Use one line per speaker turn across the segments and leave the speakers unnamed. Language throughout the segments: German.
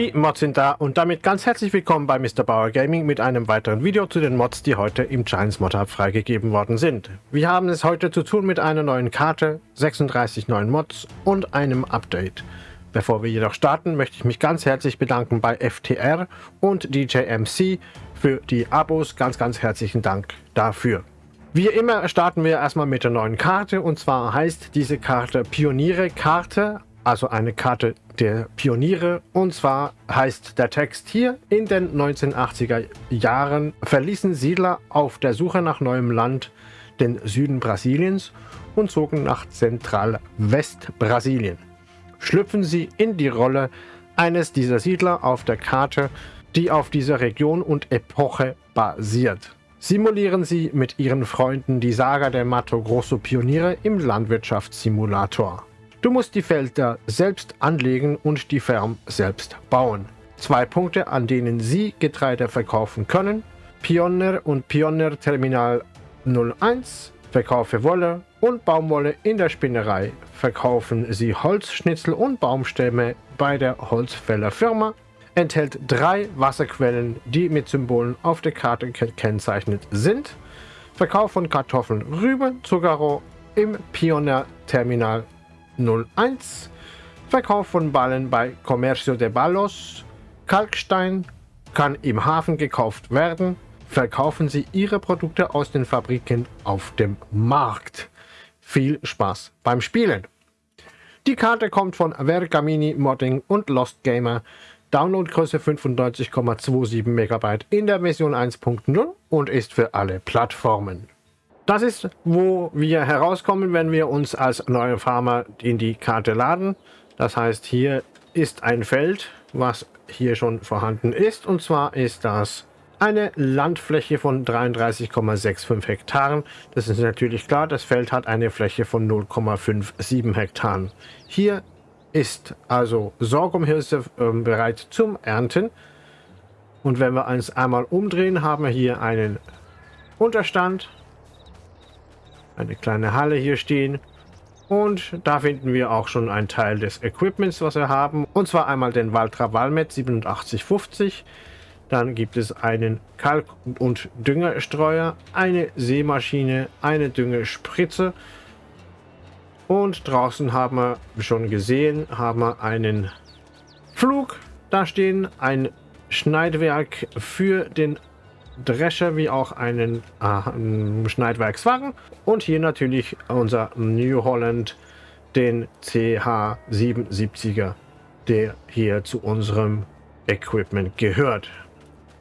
Die Mods sind da und damit ganz herzlich willkommen bei Mr. Bauer Gaming mit einem weiteren Video zu den Mods, die heute im Giants Mod Hub freigegeben worden sind. Wir haben es heute zu tun mit einer neuen Karte, 36 neuen Mods und einem Update. Bevor wir jedoch starten, möchte ich mich ganz herzlich bedanken bei FTR und DJMC für die Abos. Ganz, ganz herzlichen Dank dafür. Wie immer starten wir erstmal mit der neuen Karte und zwar heißt diese Karte Pioniere-Karte, also eine Karte der Pioniere. Und zwar heißt der Text hier, in den 1980er Jahren verließen Siedler auf der Suche nach neuem Land den Süden Brasiliens und zogen nach Zentral-West-Brasilien. Schlüpfen sie in die Rolle eines dieser Siedler auf der Karte, die auf dieser Region und Epoche basiert. Simulieren Sie mit Ihren Freunden die Saga der Mato Grosso Pioniere im Landwirtschaftssimulator. Du musst die Felder selbst anlegen und die Farm selbst bauen. Zwei Punkte, an denen Sie Getreide verkaufen können. Pioneer und Pioneer Terminal 01. Verkaufe Wolle und Baumwolle in der Spinnerei. Verkaufen Sie Holzschnitzel und Baumstämme bei der Holzfällerfirma. Enthält drei Wasserquellen, die mit Symbolen auf der Karte gekennzeichnet sind. Verkauf von Kartoffeln, Rüben, Zuckerrohr im Pioneer Terminal 01. Verkauf von Ballen bei Comercio de Ballos. Kalkstein kann im Hafen gekauft werden. Verkaufen Sie Ihre Produkte aus den Fabriken auf dem Markt. Viel Spaß beim Spielen. Die Karte kommt von Vergamini Modding und Lost Gamer. Downloadgröße 95,27 MB in der Version 1.0 und ist für alle Plattformen. Das ist, wo wir herauskommen, wenn wir uns als neue Farmer in die Karte laden. Das heißt, hier ist ein Feld, was hier schon vorhanden ist. Und zwar ist das eine Landfläche von 33,65 Hektaren. Das ist natürlich klar, das Feld hat eine Fläche von 0,57 Hektaren. Hier ist also Sorghumhülse äh, bereit zum Ernten. Und wenn wir uns einmal umdrehen, haben wir hier einen Unterstand eine kleine Halle hier stehen. Und da finden wir auch schon einen Teil des Equipments, was wir haben. Und zwar einmal den Valtra Valmet 8750. Dann gibt es einen Kalk- und Düngerstreuer, eine Seemaschine, eine Düngespritze. Und draußen haben wir schon gesehen, haben wir einen Flug da stehen, ein Schneidwerk für den Drescher wie auch einen äh, Schneidwerkswagen und hier natürlich unser New Holland, den CH77er, der hier zu unserem Equipment gehört.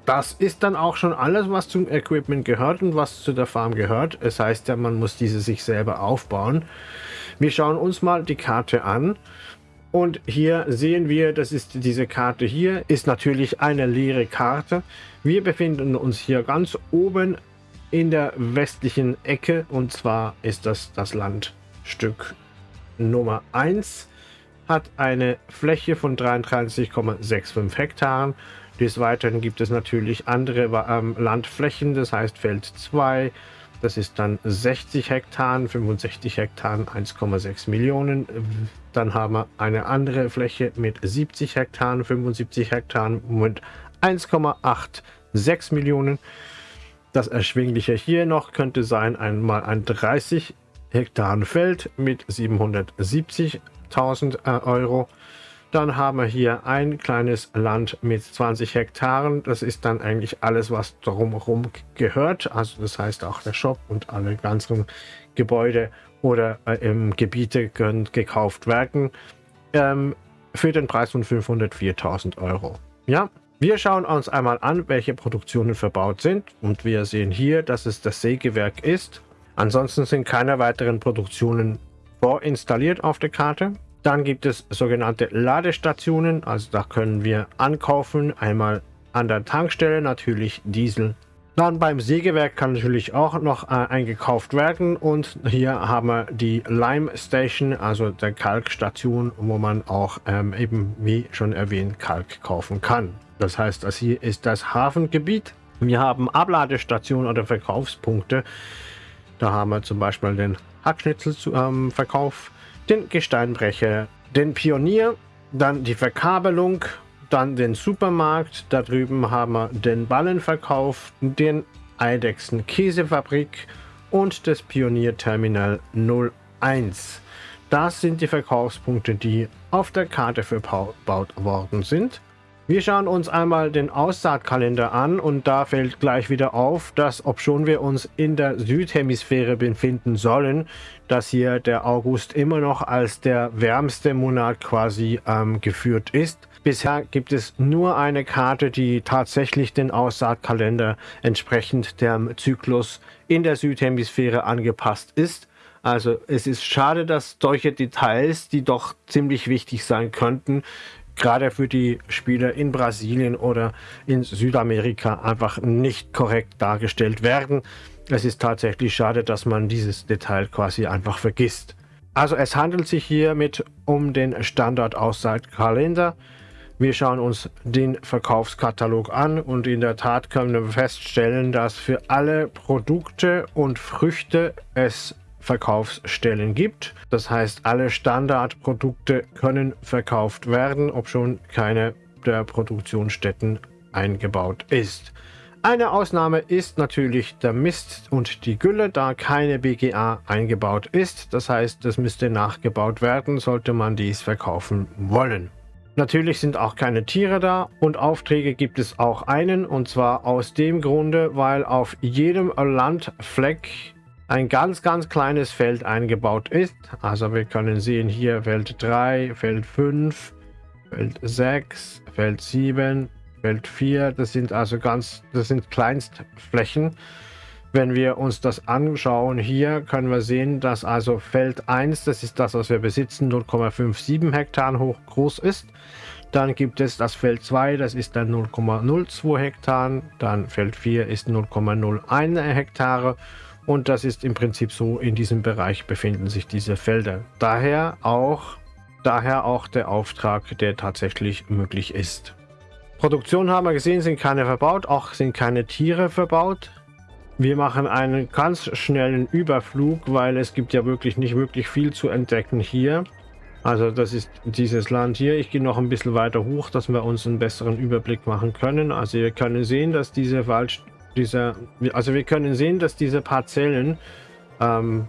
Das ist dann auch schon alles, was zum Equipment gehört und was zu der Farm gehört. Es heißt ja, man muss diese sich selber aufbauen. Wir schauen uns mal die Karte an. Und hier sehen wir, das ist diese Karte hier, ist natürlich eine leere Karte. Wir befinden uns hier ganz oben in der westlichen Ecke und zwar ist das das Landstück Nummer 1. Hat eine Fläche von 33,65 Hektaren. Des Weiteren gibt es natürlich andere ähm, Landflächen, das heißt Feld 2, das ist dann 60 Hektar, 65 Hektar, 1,6 Millionen. Dann haben wir eine andere Fläche mit 70 Hektar, 75 Hektar mit 1,86 Millionen. Das erschwingliche hier noch könnte sein einmal ein 30 Hektar Feld mit 770.000 äh, Euro. Dann haben wir hier ein kleines Land mit 20 Hektaren. Das ist dann eigentlich alles, was drumherum gehört. Also das heißt auch der Shop und alle ganzen Gebäude oder äh, Gebiete können gekauft werden. Ähm, für den Preis von 504.000 Euro. Ja, wir schauen uns einmal an, welche Produktionen verbaut sind. Und wir sehen hier, dass es das Sägewerk ist. Ansonsten sind keine weiteren Produktionen vorinstalliert auf der Karte. Dann gibt es sogenannte Ladestationen, also da können wir ankaufen, einmal an der Tankstelle natürlich Diesel. Dann beim Sägewerk kann natürlich auch noch äh, eingekauft werden und hier haben wir die Lime Station, also der Kalkstation, wo man auch ähm, eben wie schon erwähnt Kalk kaufen kann. Das heißt, das hier ist das Hafengebiet. Wir haben Abladestationen oder Verkaufspunkte. Da haben wir zum Beispiel den Hackschnitzelverkauf. Ähm, den Gesteinbrecher, den Pionier, dann die Verkabelung, dann den Supermarkt, da drüben haben wir den Ballenverkauf, den Eidechsen Käsefabrik und das Pionierterminal 01. Das sind die Verkaufspunkte, die auf der Karte verbaut worden sind. Wir schauen uns einmal den Aussaatkalender an und da fällt gleich wieder auf, dass obschon wir uns in der Südhemisphäre befinden sollen, dass hier der August immer noch als der wärmste Monat quasi ähm, geführt ist. Bisher gibt es nur eine Karte, die tatsächlich den Aussaatkalender entsprechend dem Zyklus in der Südhemisphäre angepasst ist. Also es ist schade, dass solche Details, die doch ziemlich wichtig sein könnten, gerade für die Spieler in Brasilien oder in Südamerika einfach nicht korrekt dargestellt werden. Es ist tatsächlich schade, dass man dieses Detail quasi einfach vergisst. Also es handelt sich hiermit um den Standard-Aussaatkalender. Wir schauen uns den Verkaufskatalog an und in der Tat können wir feststellen, dass für alle Produkte und Früchte es Verkaufsstellen gibt. Das heißt, alle Standardprodukte können verkauft werden, obschon keine der Produktionsstätten eingebaut ist. Eine Ausnahme ist natürlich der Mist und die Gülle, da keine BGA eingebaut ist. Das heißt, es müsste nachgebaut werden, sollte man dies verkaufen wollen. Natürlich sind auch keine Tiere da und Aufträge gibt es auch einen und zwar aus dem Grunde, weil auf jedem Landfleck ein ganz, ganz kleines Feld eingebaut ist. Also wir können sehen hier Feld 3, Feld 5, Feld 6, Feld 7, Feld 4. Das sind also ganz, das sind Kleinstflächen. Wenn wir uns das anschauen hier, können wir sehen, dass also Feld 1, das ist das, was wir besitzen, 0,57 Hektar hoch groß ist. Dann gibt es das Feld 2, das ist dann 0,02 Hektar. Dann Feld 4 ist 0,01 Hektare und das ist im Prinzip so, in diesem Bereich befinden sich diese Felder. Daher auch, daher auch der Auftrag, der tatsächlich möglich ist. Produktion haben wir gesehen, sind keine verbaut, auch sind keine Tiere verbaut. Wir machen einen ganz schnellen Überflug, weil es gibt ja wirklich nicht wirklich viel zu entdecken hier. Also das ist dieses Land hier. Ich gehe noch ein bisschen weiter hoch, dass wir uns einen besseren Überblick machen können. Also wir können sehen, dass diese Wald, dieser, also wir können sehen, dass diese Parzellen ähm,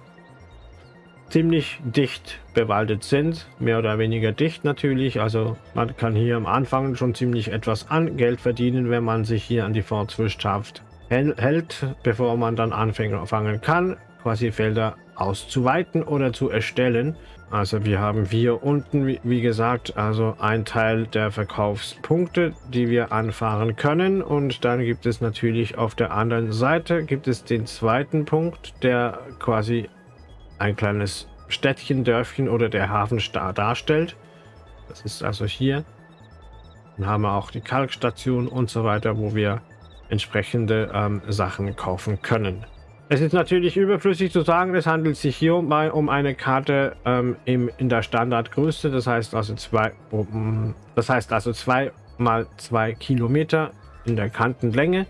ziemlich dicht bewaldet sind, mehr oder weniger dicht natürlich. Also man kann hier am Anfang schon ziemlich etwas an Geld verdienen, wenn man sich hier an die Fortwirtschaft hält, bevor man dann anfangen kann, quasi Felder auszuweiten oder zu erstellen. Also wir haben hier unten, wie, gesagt, also ein Teil der Verkaufspunkte, die wir anfahren können. Und dann gibt es natürlich auf der anderen Seite gibt es den zweiten Punkt, der quasi ein kleines Städtchen, Dörfchen oder der Hafen darstellt. Das ist also hier. Dann haben wir auch die Kalkstation und so weiter, wo wir entsprechende ähm, Sachen kaufen können. Es ist natürlich überflüssig zu sagen, es handelt sich hier um, um eine Karte ähm, im, in der Standardgröße, das heißt also zwei, um, das heißt also zwei mal zwei Kilometer in der Kantenlänge.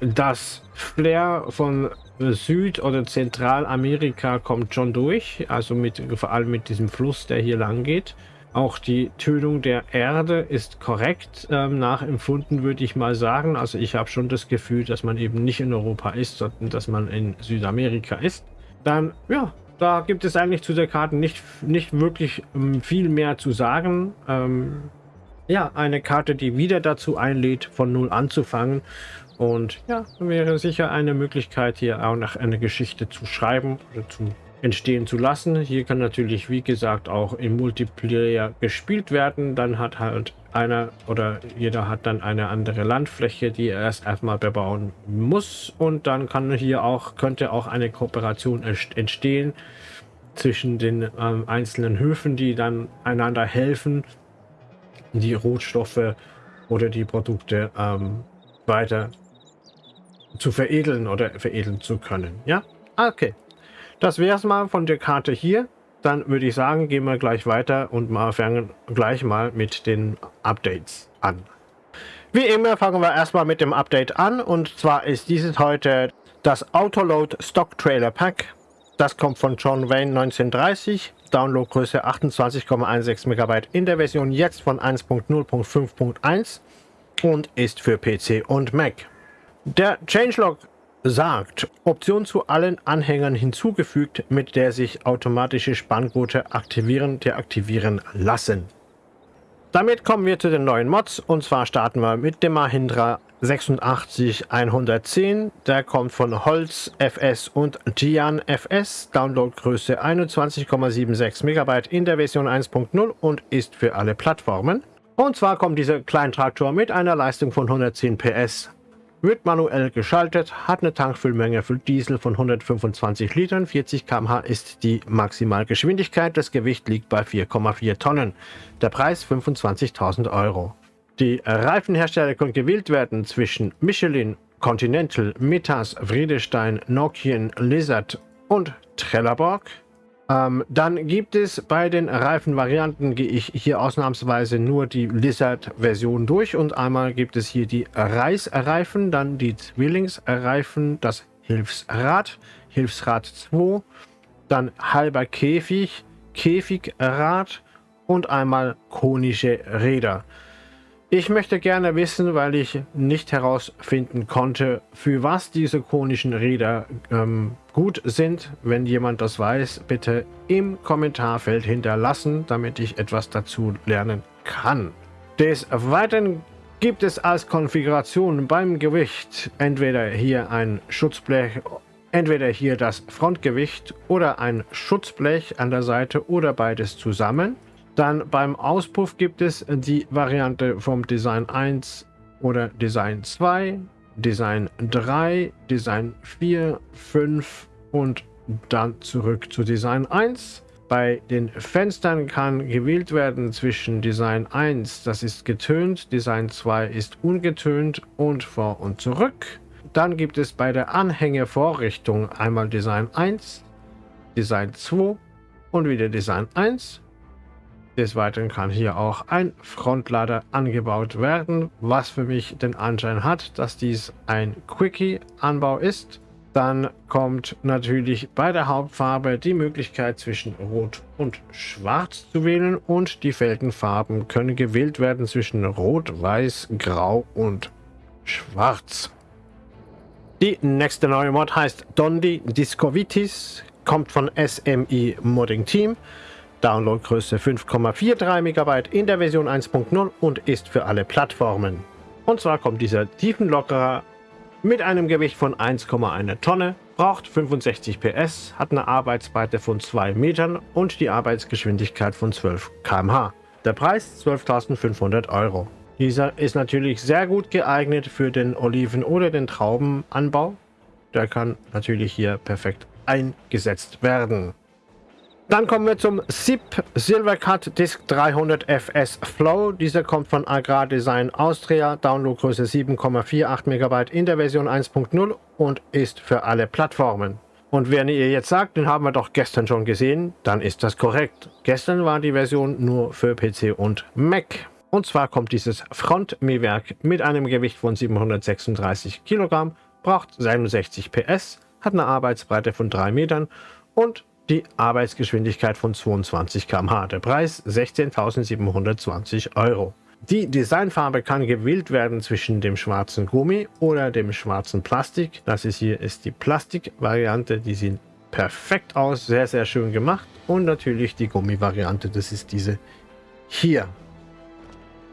Das Flair von Süd- oder Zentralamerika kommt schon durch, also mit, vor allem mit diesem Fluss, der hier lang geht. Auch die Tönung der Erde ist korrekt ähm, nachempfunden, würde ich mal sagen. Also ich habe schon das Gefühl, dass man eben nicht in Europa ist, sondern dass man in Südamerika ist. Dann, ja, da gibt es eigentlich zu der Karte nicht, nicht wirklich ähm, viel mehr zu sagen. Ähm, ja, eine Karte, die wieder dazu einlädt, von Null anzufangen. Und ja, wäre sicher eine Möglichkeit, hier auch noch eine Geschichte zu schreiben oder zu entstehen zu lassen. Hier kann natürlich, wie gesagt, auch im Multiplayer gespielt werden. Dann hat halt einer oder jeder hat dann eine andere Landfläche, die er erst erstmal bebauen muss. Und dann kann hier auch, könnte auch eine Kooperation entstehen zwischen den ähm, einzelnen Höfen, die dann einander helfen, die Rohstoffe oder die Produkte ähm, weiter zu veredeln oder veredeln zu können. Ja, okay. Das wäre es mal von der Karte hier. Dann würde ich sagen, gehen wir gleich weiter und mal fangen gleich mal mit den Updates an. Wie immer fangen wir erstmal mit dem Update an und zwar ist dieses heute das Autoload Stock Trailer Pack. Das kommt von John Wayne 1930, Downloadgröße 28,16 MB in der Version jetzt von 1.0.5.1 und ist für PC und Mac. Der Changelog sagt, Option zu allen Anhängern hinzugefügt, mit der sich automatische Spanngurte aktivieren, deaktivieren lassen. Damit kommen wir zu den neuen Mods und zwar starten wir mit dem Mahindra 86110. Der kommt von Holz FS und Gian FS. Downloadgröße 21,76 MB in der Version 1.0 und ist für alle Plattformen. Und zwar kommt dieser Kleintraktor mit einer Leistung von 110 PS wird manuell geschaltet, hat eine Tankfüllmenge für Diesel von 125 Litern, 40 km/h ist die Maximalgeschwindigkeit, das Gewicht liegt bei 4,4 Tonnen. Der Preis 25.000 Euro. Die Reifenhersteller können gewählt werden zwischen Michelin, Continental, Metas, Friedestein, Nokian, Lizard und Trelleborg. Ähm, dann gibt es bei den Reifenvarianten, gehe ich hier ausnahmsweise nur die Lizard-Version durch und einmal gibt es hier die Reißreifen, dann die Zwillingsreifen, das Hilfsrad, Hilfsrad 2, dann halber Käfig, Käfigrad und einmal konische Räder. Ich möchte gerne wissen, weil ich nicht herausfinden konnte, für was diese konischen Räder ähm, gut sind. Wenn jemand das weiß, bitte im Kommentarfeld hinterlassen, damit ich etwas dazu lernen kann. Des Weiteren gibt es als Konfiguration beim Gewicht entweder hier ein Schutzblech, entweder hier das Frontgewicht oder ein Schutzblech an der Seite oder beides zusammen. Dann beim Auspuff gibt es die Variante vom Design 1 oder Design 2, Design 3, Design 4, 5 und dann zurück zu Design 1. Bei den Fenstern kann gewählt werden zwischen Design 1, das ist getönt, Design 2 ist ungetönt und vor und zurück. Dann gibt es bei der Anhängevorrichtung einmal Design 1, Design 2 und wieder Design 1 des Weiteren kann hier auch ein Frontlader angebaut werden, was für mich den Anschein hat, dass dies ein Quickie-Anbau ist. Dann kommt natürlich bei der Hauptfarbe die Möglichkeit zwischen Rot und Schwarz zu wählen und die Felgenfarben können gewählt werden zwischen Rot, Weiß, Grau und Schwarz. Die nächste neue Mod heißt Dondi Discovitis, kommt von SMI Modding Team. Downloadgröße 5,43 MB in der Version 1.0 und ist für alle Plattformen. Und zwar kommt dieser Tiefenlockerer mit einem Gewicht von 1,1 Tonne, braucht 65 PS, hat eine Arbeitsbreite von 2 Metern und die Arbeitsgeschwindigkeit von 12 km/h. Der Preis 12.500 Euro. Dieser ist natürlich sehr gut geeignet für den Oliven- oder den Traubenanbau. Der kann natürlich hier perfekt eingesetzt werden. Dann kommen wir zum SIP Silvercut Disk 300 FS Flow. Dieser kommt von Agrar Design Austria, Downloadgröße 7,48 MB in der Version 1.0 und ist für alle Plattformen. Und wenn ihr jetzt sagt, den haben wir doch gestern schon gesehen, dann ist das korrekt. Gestern war die Version nur für PC und Mac. Und zwar kommt dieses Frontmähwerk mit einem Gewicht von 736 Kilogramm, braucht 67 PS, hat eine Arbeitsbreite von 3 Metern und die Arbeitsgeschwindigkeit von 22 km/h. Der Preis 16.720 Euro. Die Designfarbe kann gewählt werden zwischen dem schwarzen Gummi oder dem schwarzen Plastik. Das ist hier ist die Plastikvariante, die sieht perfekt aus, sehr sehr schön gemacht. Und natürlich die Gummivariante, das ist diese hier.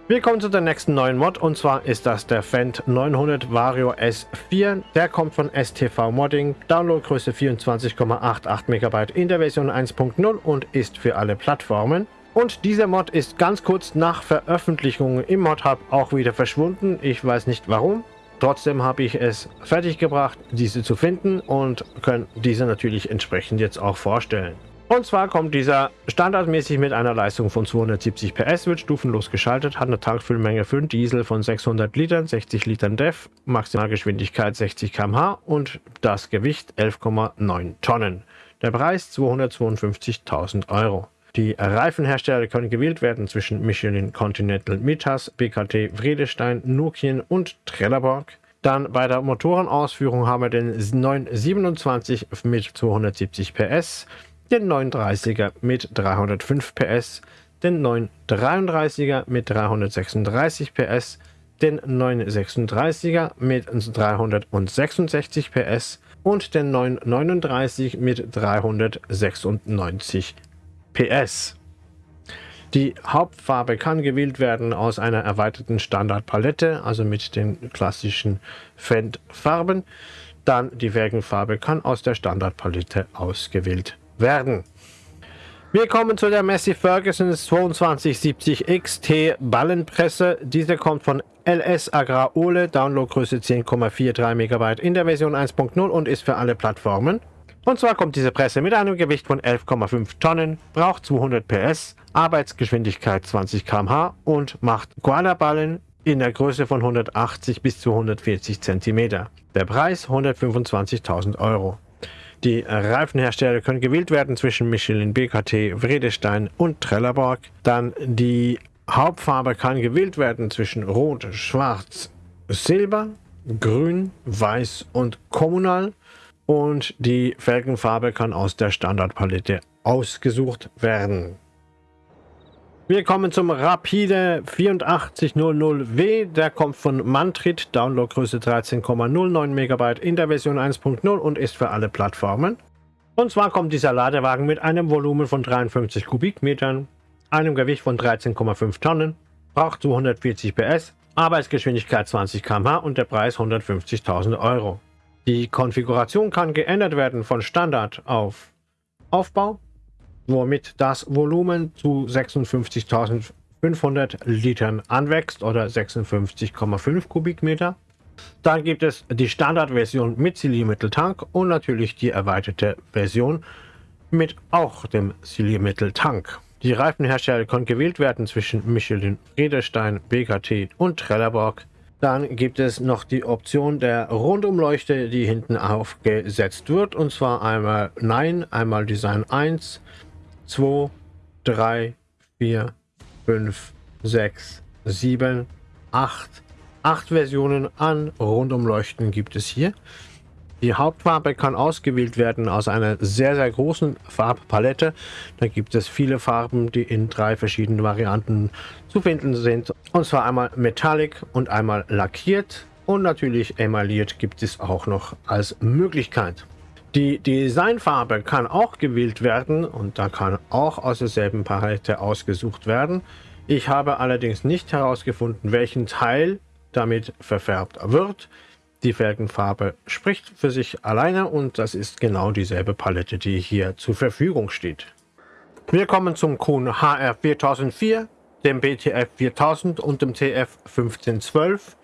Wir kommen zu der nächsten neuen Mod und zwar ist das der Fendt 900 Vario S4. Der kommt von STV Modding, Downloadgröße 24,88 MB in der Version 1.0 und ist für alle Plattformen. Und dieser Mod ist ganz kurz nach Veröffentlichung im Mod-Hub auch wieder verschwunden. Ich weiß nicht warum. Trotzdem habe ich es fertiggebracht, diese zu finden und können diese natürlich entsprechend jetzt auch vorstellen. Und zwar kommt dieser standardmäßig mit einer Leistung von 270 PS, wird stufenlos geschaltet, hat eine Tankfüllmenge für den Diesel von 600 Litern, 60 Litern DEF, Maximalgeschwindigkeit 60 km/h und das Gewicht 11,9 Tonnen. Der Preis 252.000 Euro. Die Reifenhersteller können gewählt werden zwischen Michelin Continental Mitas, BKT Vredestein, Nokian und Trelleborg. Dann bei der Motorenausführung haben wir den 927 mit 270 PS, den 930er mit 305 PS, den 933er mit 336 PS, den 936er mit 366 PS und den 939 mit 396 PS. Die Hauptfarbe kann gewählt werden aus einer erweiterten Standardpalette, also mit den klassischen Fendt-Farben. Dann die Wägenfarbe kann aus der Standardpalette ausgewählt werden. Wir kommen zu der Massey Ferguson 2270 XT Ballenpresse. Diese kommt von LS Agrar Ole, Downloadgröße 10,43 MB in der Version 1.0 und ist für alle Plattformen. Und zwar kommt diese Presse mit einem Gewicht von 11,5 Tonnen, braucht 200 PS, Arbeitsgeschwindigkeit 20 km/h und macht Koala-Ballen in der Größe von 180 bis 240 cm. Der Preis 125.000 Euro. Die Reifenhersteller können gewählt werden zwischen Michelin, BKT, Vredestein und Trelleborg. Dann die Hauptfarbe kann gewählt werden zwischen Rot, Schwarz, Silber, Grün, Weiß und Kommunal. Und die Felgenfarbe kann aus der Standardpalette ausgesucht werden. Wir kommen zum Rapide 8400W. Der kommt von Mantrit, Downloadgröße 13,09 MB in der Version 1.0 und ist für alle Plattformen. Und zwar kommt dieser Ladewagen mit einem Volumen von 53 Kubikmetern, einem Gewicht von 13,5 Tonnen, braucht 240 PS, Arbeitsgeschwindigkeit 20 km/h und der Preis 150.000 Euro. Die Konfiguration kann geändert werden von Standard auf Aufbau, womit das Volumen zu 56.500 Litern anwächst oder 56,5 Kubikmeter. Dann gibt es die Standardversion mit Siliermitteltank und natürlich die erweiterte Version mit auch dem Siliermitteltank. Die Reifenhersteller können gewählt werden zwischen Michelin, Riederstein, BKT und Trelleborg. Dann gibt es noch die Option der Rundumleuchte, die hinten aufgesetzt wird. Und zwar einmal Nein, einmal Design 1, 2, 3, 4, 5, 6, 7, 8. Acht Versionen an Rundumleuchten gibt es hier. Die Hauptfarbe kann ausgewählt werden aus einer sehr, sehr großen Farbpalette. Da gibt es viele Farben, die in drei verschiedenen Varianten zu finden sind. Und zwar einmal Metallic und einmal lackiert. Und natürlich emailliert gibt es auch noch als Möglichkeit. Die Designfarbe kann auch gewählt werden und da kann auch aus derselben Palette ausgesucht werden. Ich habe allerdings nicht herausgefunden, welchen Teil damit verfärbt wird. Die Felgenfarbe spricht für sich alleine und das ist genau dieselbe Palette, die hier zur Verfügung steht. Wir kommen zum Kuhn HR 4004, dem BTF 4000 und dem TF 1512.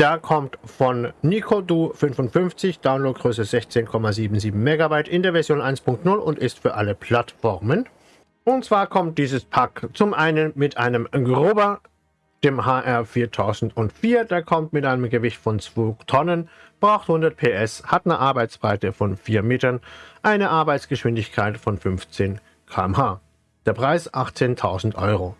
Der kommt von Nicodu 55, Downloadgröße 16,77 MB in der Version 1.0 und ist für alle Plattformen. Und zwar kommt dieses Pack zum einen mit einem Grober dem HR 4004. Der kommt mit einem Gewicht von 2 Tonnen, braucht 100 PS, hat eine Arbeitsbreite von 4 Metern, eine Arbeitsgeschwindigkeit von 15 km/h. Der Preis 18.000 Euro.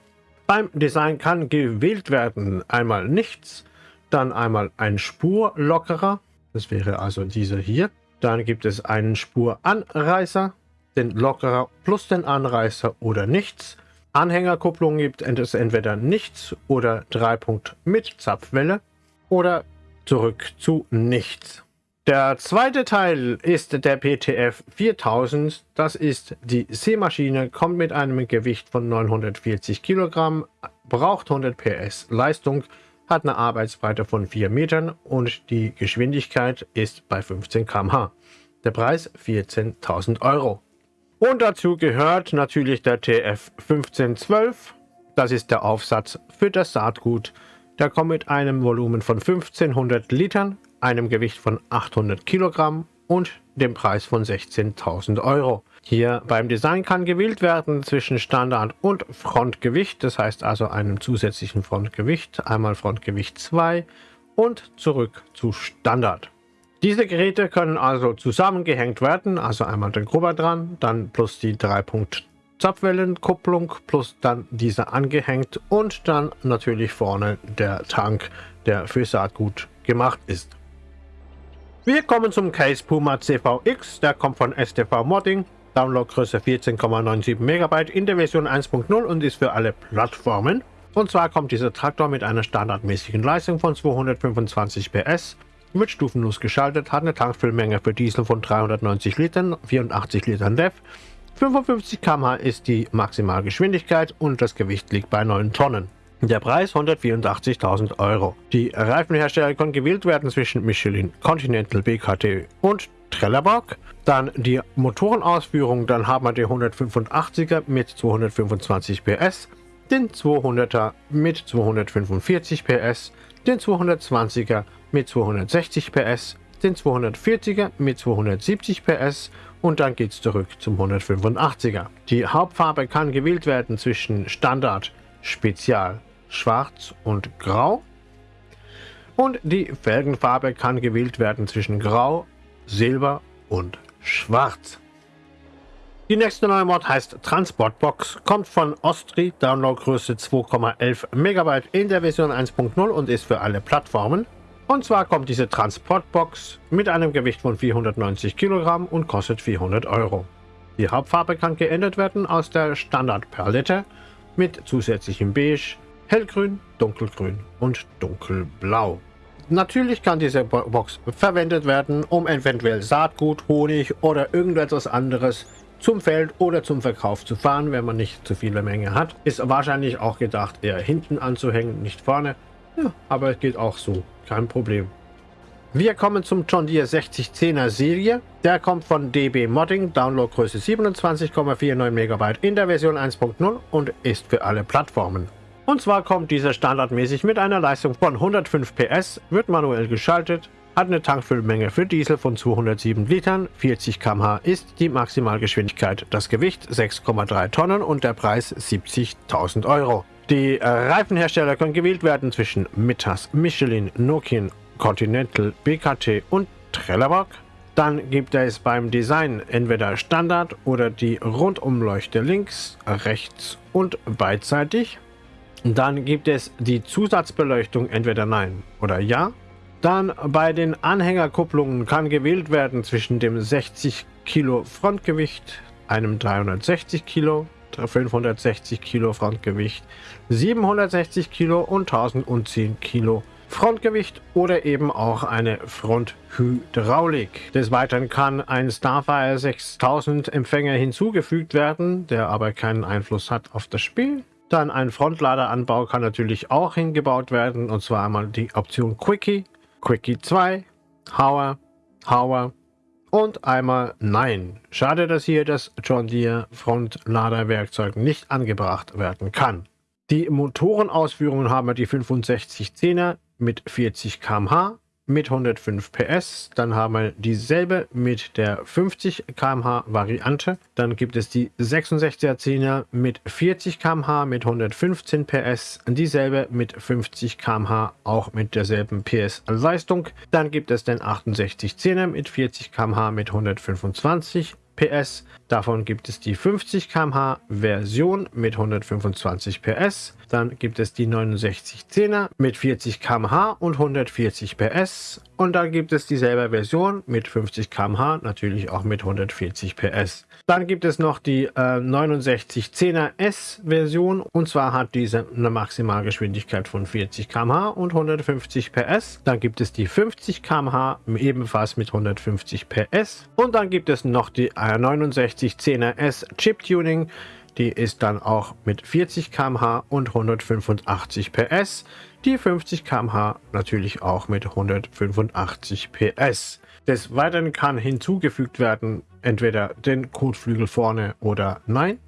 Beim Design kann gewählt werden einmal nichts, dann einmal ein Spurlockerer, das wäre also dieser hier. Dann gibt es einen Spuranreißer, den Lockerer plus den Anreißer oder nichts. Anhängerkupplung gibt es entweder nichts oder Dreipunkt mit Zapfwelle oder zurück zu nichts. Der zweite Teil ist der PTF 4000. Das ist die Seemaschine, kommt mit einem Gewicht von 940 Kilogramm, braucht 100 PS Leistung, hat eine Arbeitsbreite von 4 Metern und die Geschwindigkeit ist bei 15 km/h. Der Preis 14.000 Euro. Und dazu gehört natürlich der TF 1512. Das ist der Aufsatz für das Saatgut. Der kommt mit einem Volumen von 1500 Litern, einem Gewicht von 800 Kilogramm und dem Preis von 16.000 Euro. Hier beim Design kann gewählt werden zwischen Standard und Frontgewicht, das heißt also einem zusätzlichen Frontgewicht, einmal Frontgewicht 2 und zurück zu Standard. Diese Geräte können also zusammengehängt werden, also einmal den Grubber dran, dann plus die 3 Punkt Zapfwellenkupplung plus dann diese angehängt und dann natürlich vorne der Tank, der für Saatgut gemacht ist. Wir kommen zum Case Puma CVX, der kommt von STV Modding. Downloadgröße 14,97 MB in der Version 1.0 und ist für alle Plattformen. Und zwar kommt dieser Traktor mit einer standardmäßigen Leistung von 225 PS, wird stufenlos geschaltet, hat eine Tankfüllmenge für Diesel von 390 Litern, 84 Litern DEF, 55 km/h ist die Maximalgeschwindigkeit und das Gewicht liegt bei 9 Tonnen. Der Preis 184.000 Euro. Die Reifenhersteller können gewählt werden zwischen Michelin, Continental, BKT und Trelleborg. Dann die Motorenausführung, dann haben wir die 185er mit 225 PS, den 200er mit 245 PS, den 220er mit 260 PS, den 240er mit 270 PS und dann geht es zurück zum 185er. Die Hauptfarbe kann gewählt werden zwischen Standard, Spezial, Schwarz und Grau. Und die Felgenfarbe kann gewählt werden zwischen Grau, Silber und Schwarz. Die nächste neue Mod heißt Transportbox, kommt von Ostri, Downloadgröße 2,11 MB in der Version 1.0 und ist für alle Plattformen. Und zwar kommt diese Transportbox mit einem Gewicht von 490 Kilogramm und kostet 400 Euro. Die Hauptfarbe kann geändert werden aus der Standardpalette mit zusätzlichem Beige, Hellgrün, Dunkelgrün und Dunkelblau. Natürlich kann diese Box verwendet werden, um eventuell Saatgut, Honig oder irgendetwas anderes zum Feld oder zum Verkauf zu fahren, wenn man nicht zu viele Menge hat. Ist wahrscheinlich auch gedacht, eher hinten anzuhängen, nicht vorne. Ja, aber es geht auch so, kein Problem. Wir kommen zum John Deere 6010er Serie. Der kommt von DB Modding, Downloadgröße 27,49 MB in der Version 1.0 und ist für alle Plattformen. Und zwar kommt dieser standardmäßig mit einer Leistung von 105 PS, wird manuell geschaltet, hat eine Tankfüllmenge für Diesel von 207 Litern, 40 km/h ist die Maximalgeschwindigkeit, das Gewicht 6,3 Tonnen und der Preis 70.000 Euro. Die äh, Reifenhersteller können gewählt werden zwischen Mittas, Michelin, Nokian, Continental, BKT und Trelleborg. Dann gibt es beim Design entweder Standard oder die Rundumleuchte links, rechts und beidseitig. Dann gibt es die Zusatzbeleuchtung entweder Nein oder Ja. Dann bei den Anhängerkupplungen kann gewählt werden zwischen dem 60 Kilo Frontgewicht, einem 360 Kilo, 560 Kilo Frontgewicht, 760 Kilo und 1010 Kilo Frontgewicht oder eben auch eine Fronthydraulik. Des Weiteren kann ein Starfire 6000 Empfänger hinzugefügt werden, der aber keinen Einfluss hat auf das Spiel. Dann ein Frontladeranbau kann natürlich auch hingebaut werden, und zwar einmal die Option Quickie Quickie 2, Hauer, Hauer und einmal Nein. Schade, dass hier das John Deere Frontladerwerkzeug nicht angebracht werden kann. Die Motorenausführungen haben wir die 6510er mit 40 km/h, mit 105 PS. Dann haben wir dieselbe mit der 50 km/h Variante. Dann gibt es die 66er 10er mit 40 km/h mit 115 PS. Dieselbe mit 50 km/h auch mit derselben PS Leistung. Dann gibt es den 68 10er mit 40 km/h mit 125 PS. Davon gibt es die 50 km/h Version mit 125 PS. Dann gibt es die 6910er mit 40 km/h und 140 PS. Und dann gibt es dieselbe Version mit 50 km/h, natürlich auch mit 140 PS. Dann gibt es noch die äh, 6910er S Version und zwar hat diese eine Maximalgeschwindigkeit von 40 km/h und 150 PS. Dann gibt es die 50 km/h ebenfalls mit 150 PS. Und dann gibt es noch die äh, 6910er S Chip Tuning die ist dann auch mit 40 km/h und 185 PS. Die 50 km/h natürlich auch mit 185 PS. Des Weiteren kann hinzugefügt werden, entweder den Kotflügel vorne oder nein.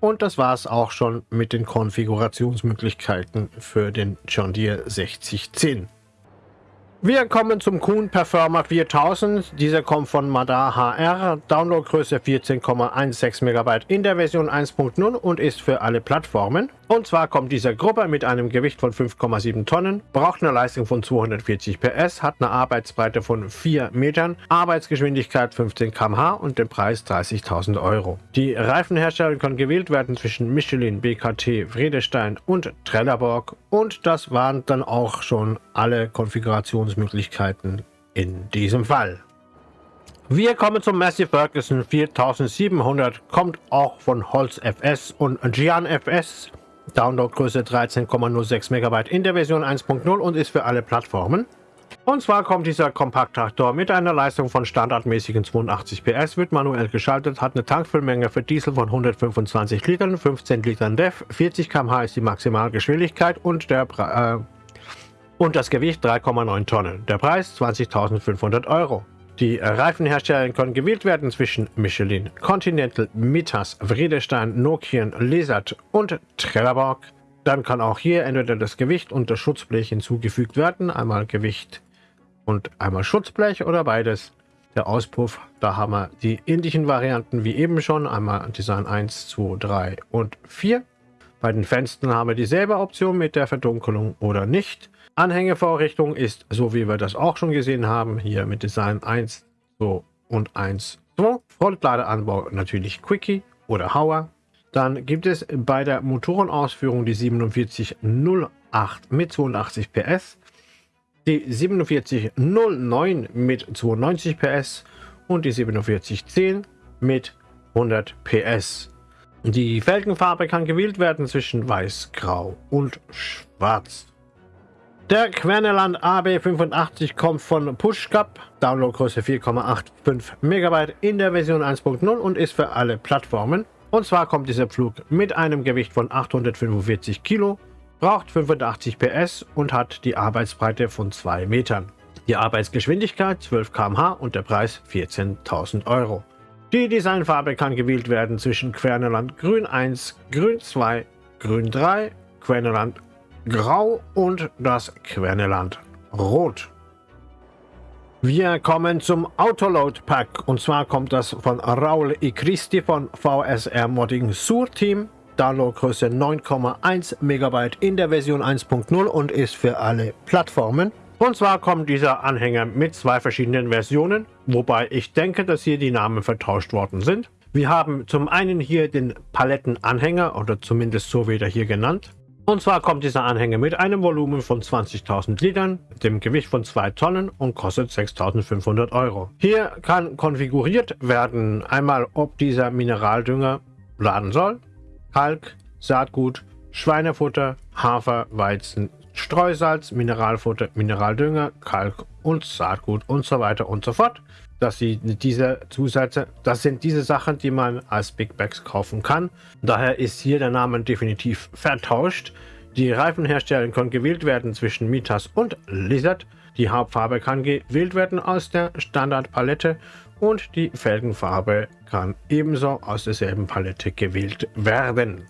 Und das war es auch schon mit den Konfigurationsmöglichkeiten für den John Deere 6010. Wir kommen zum Kuhn Performer 4000. Dieser kommt von Madar HR, Downloadgröße 14,16 MB in der Version 1.0 und ist für alle Plattformen. Und zwar kommt dieser Gruppe mit einem Gewicht von 5,7 Tonnen, braucht eine Leistung von 240 PS, hat eine Arbeitsbreite von 4 Metern, Arbeitsgeschwindigkeit 15 km/h und den Preis 30.000 Euro. Die Reifenhersteller können gewählt werden zwischen Michelin, BKT, Vredestein und Trelleborg und das waren dann auch schon alle Konfigurationsmöglichkeiten in diesem Fall. Wir kommen zum Massey Ferguson 4700, kommt auch von Holz FS und Gian FS. Downloadgröße 13,06 MB in der Version 1.0 und ist für alle Plattformen. Und zwar kommt dieser Kompakttraktor mit einer Leistung von standardmäßigen 82 PS, wird manuell geschaltet, hat eine Tankfüllmenge für Diesel von 125 Litern, 15 Litern DEF, 40 km/h ist die Maximalgeschwindigkeit und, der, äh, und das Gewicht 3,9 Tonnen. Der Preis 20.500 Euro. Die Reifenhersteller können gewählt werden zwischen Michelin, Continental, Mitas, Vredestein, Nokian, Lesat und Trelleborg. Dann kann auch hier entweder das Gewicht und das Schutzblech hinzugefügt werden. Einmal Gewicht und einmal Schutzblech oder beides. Der Auspuff, da haben wir die ähnlichen Varianten wie eben schon. Einmal Design 1, 2, 3 und 4. Bei den Fenstern haben wir dieselbe Option mit der Verdunkelung oder nicht. Anhängevorrichtung ist, so wie wir das auch schon gesehen haben, hier mit Design 1, 2 und 1, 2. Frontladeanbau natürlich Quickie oder Hauer. Dann gibt es bei der Motorenausführung die 4708 mit 82 PS, die 4709 mit 92 PS und die 4710 mit 100 PS. Die Felgenfarbe kann gewählt werden zwischen weiß, grau und schwarz. Der Querneland AB85 kommt von PushCup, Downloadgröße 4,85 MB in der Version 1.0 und ist für alle Plattformen. Und zwar kommt dieser Flug mit einem Gewicht von 845 Kilo, braucht 85 PS und hat die Arbeitsbreite von 2 Metern. Die Arbeitsgeschwindigkeit 12 km/h und der Preis 14.000 Euro. Die Designfarbe kann gewählt werden zwischen Querneland Grün 1, Grün 2, Grün 3, Querneland Grau und das Querneland Rot. Wir kommen zum Autoload Pack und zwar kommt das von Raul. Christi von VSR Modding Sur Team. Downloadgröße 9,1 MB in der Version 1.0 und ist für alle Plattformen. Und zwar kommt dieser Anhänger mit zwei verschiedenen Versionen, wobei ich denke, dass hier die Namen vertauscht worden sind. Wir haben zum einen hier den Palettenanhänger oder zumindest so wird er hier genannt. Und zwar kommt dieser Anhänger mit einem Volumen von 20.000 Litern, dem Gewicht von 2 Tonnen und kostet 6.500 Euro. Hier kann konfiguriert werden einmal, ob dieser Mineraldünger laden soll, Kalk, Saatgut, Schweinefutter, Hafer, Weizen, Streusalz, Mineralfutter, Mineraldünger, Kalk und Saatgut und so weiter und so fort dass sie diese Zusätze, das sind diese Sachen, die man als Big Bags kaufen kann. Daher ist hier der Name definitiv vertauscht. Die Reifenhersteller können gewählt werden zwischen Mitas und Lizard. Die Hauptfarbe kann gewählt werden aus der Standardpalette und die Felgenfarbe kann ebenso aus derselben Palette gewählt werden.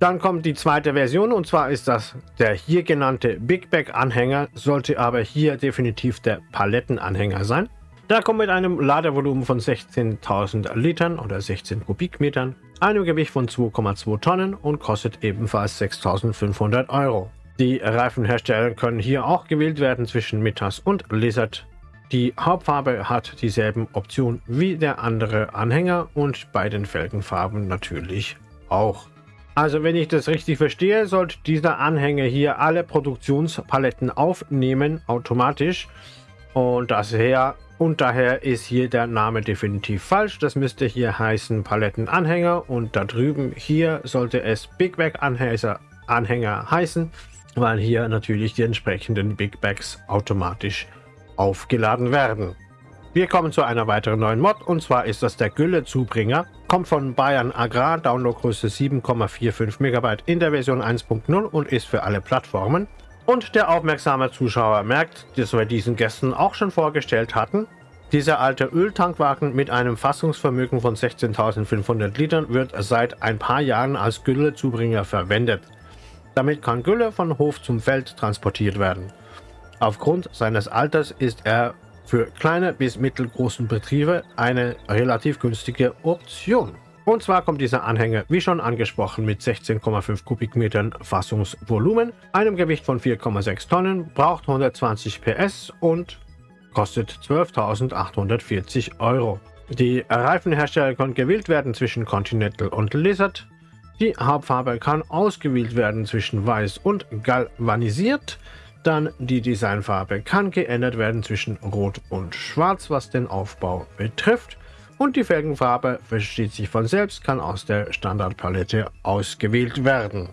Dann kommt die zweite Version und zwar ist das der hier genannte Big Bag Anhänger, sollte aber hier definitiv der Palettenanhänger sein. Der kommt mit einem Ladevolumen von 16.000 Litern oder 16 Kubikmetern, einem Gewicht von 2,2 Tonnen und kostet ebenfalls 6.500 Euro. Die Reifenhersteller können hier auch gewählt werden zwischen Mitas und Lizard. Die Hauptfarbe hat dieselben Optionen wie der andere Anhänger und bei den Felgenfarben natürlich auch. Also wenn ich das richtig verstehe, sollte dieser Anhänger hier alle Produktionspaletten aufnehmen automatisch und daher und daher ist hier der Name definitiv falsch. Das müsste hier heißen Palettenanhänger und da drüben hier sollte es Big Bag Anhänger, Anhänger heißen, weil hier natürlich die entsprechenden Big Bags automatisch aufgeladen werden. Wir kommen zu einer weiteren neuen Mod und zwar ist das der Gülle-Zubringer. Kommt von Bayern Agrar, Downloadgröße 7,45 MB in der Version 1.0 und ist für alle Plattformen. Und der aufmerksame Zuschauer merkt, dass wir diesen Gästen auch schon vorgestellt hatten. Dieser alte Öltankwagen mit einem Fassungsvermögen von 16.500 Litern wird seit ein paar Jahren als Güllezubringer verwendet. Damit kann Gülle von Hof zum Feld transportiert werden. Aufgrund seines Alters ist er für kleine bis mittelgroßen Betriebe eine relativ günstige Option. Und zwar kommt dieser Anhänger, wie schon angesprochen, mit 16,5 Kubikmetern Fassungsvolumen, einem Gewicht von 4,6 Tonnen, braucht 120 PS und kostet 12.840 Euro. Die Reifenhersteller können gewählt werden zwischen Continental und Lizard. Die Hauptfarbe kann ausgewählt werden zwischen weiß und galvanisiert. Dann die Designfarbe kann geändert werden zwischen Rot und Schwarz, was den Aufbau betrifft. Und die Felgenfarbe versteht sich von selbst, kann aus der Standardpalette ausgewählt werden.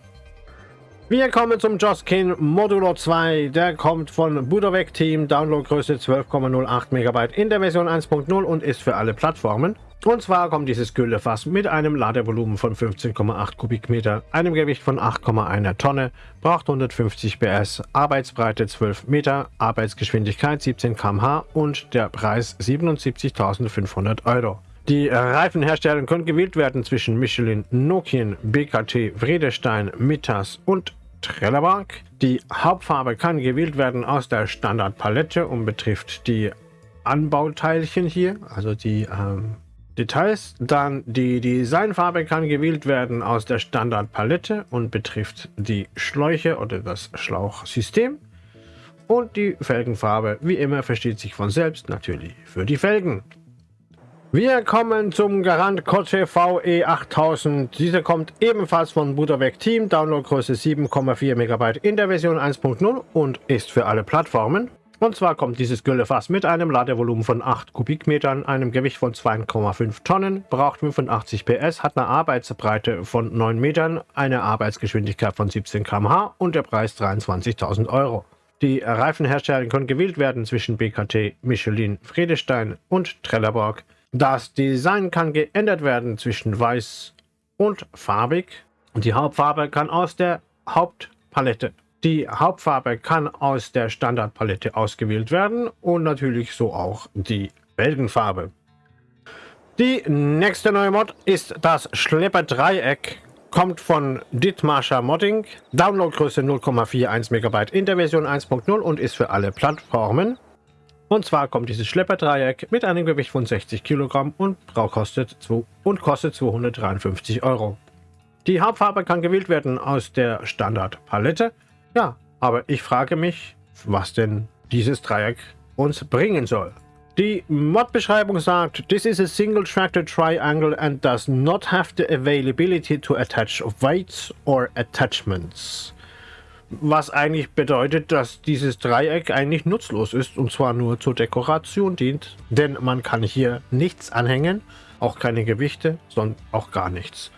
Wir kommen zum Joskin Modulo 2. Der kommt von Budovec Team, Downloadgröße 12,08 MB in der Version 1.0 und ist für alle Plattformen. Und zwar kommt dieses Güllefass mit einem Ladevolumen von 15,8 Kubikmeter, einem Gewicht von 8,1 Tonne, braucht 150 PS, Arbeitsbreite 12 Meter, Arbeitsgeschwindigkeit 17 km/h und der Preis 77.500 Euro. Die Reifenhersteller können gewählt werden zwischen Michelin, Nokian, BKT, Vredestein, Mittas und Trelleborg. Die Hauptfarbe kann gewählt werden aus der Standardpalette und betrifft die Anbauteilchen hier, also die ähm, Details. Dann die Designfarbe kann gewählt werden aus der Standardpalette und betrifft die Schläuche oder das Schlauchsystem. Und die Felgenfarbe, wie immer, versteht sich von selbst natürlich für die Felgen. Wir kommen zum Garant Kotte VE8000. Dieser kommt ebenfalls von Budoweg Team, Downloadgröße 7,4 MB in der Version 1.0 und ist für alle Plattformen. Und zwar kommt dieses Güllefass mit einem Ladevolumen von 8 Kubikmetern, einem Gewicht von 2,5 Tonnen, braucht 85 PS, hat eine Arbeitsbreite von 9 Metern, eine Arbeitsgeschwindigkeit von 17 km/h und der Preis 23.000 Euro. Die Reifenhersteller können gewählt werden zwischen BKT, Michelin, Friedestein und Trelleborg. Das Design kann geändert werden zwischen weiß und farbig. Die Hauptfarbe kann aus der Hauptpalette. Die Hauptfarbe kann aus der Standardpalette ausgewählt werden und natürlich so auch die Felgenfarbe. Die nächste neue Mod ist das Schlepper-Dreieck. Kommt von Dithmarscher Modding. Downloadgröße 0,41 MB in der Version 1.0 und ist für alle Plattformen. Und zwar kommt dieses Schlepperdreieck mit einem Gewicht von 60 Kilogramm und, kostet, und kostet 253 Euro. Die Hauptfarbe kann gewählt werden aus der Standardpalette. Ja, aber ich frage mich, was denn dieses Dreieck uns bringen soll. Die Mod-Beschreibung sagt, This is a single-tracted triangle and does not have the availability to attach weights or attachments was eigentlich bedeutet, dass dieses Dreieck eigentlich nutzlos ist und zwar nur zur Dekoration dient, denn man kann hier nichts anhängen, auch keine Gewichte, sondern auch gar nichts.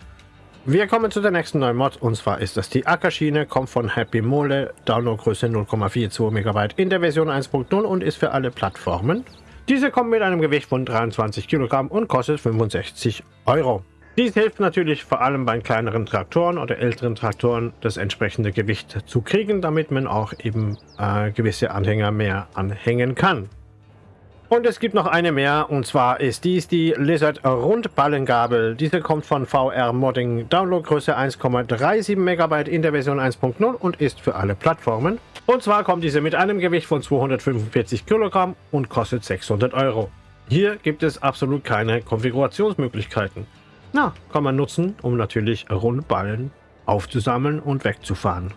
Wir kommen zu der nächsten neuen Mod und zwar ist das die Ackerschiene, kommt von Happy Mole, Downloadgröße 0,42 MB in der Version 1.0 und ist für alle Plattformen. Diese kommt mit einem Gewicht von 23 Kilogramm und kostet 65 Euro. Dies hilft natürlich vor allem bei kleineren Traktoren oder älteren Traktoren das entsprechende Gewicht zu kriegen, damit man auch eben äh, gewisse Anhänger mehr anhängen kann. Und es gibt noch eine mehr, und zwar ist dies die Lizard Rundballengabel. Diese kommt von VR Modding, Downloadgröße 1,37 MB in der Version 1.0 und ist für alle Plattformen. Und zwar kommt diese mit einem Gewicht von 245 Kilogramm und kostet 600 Euro. Hier gibt es absolut keine Konfigurationsmöglichkeiten. Na, kann man nutzen, um natürlich Rundballen aufzusammeln und wegzufahren.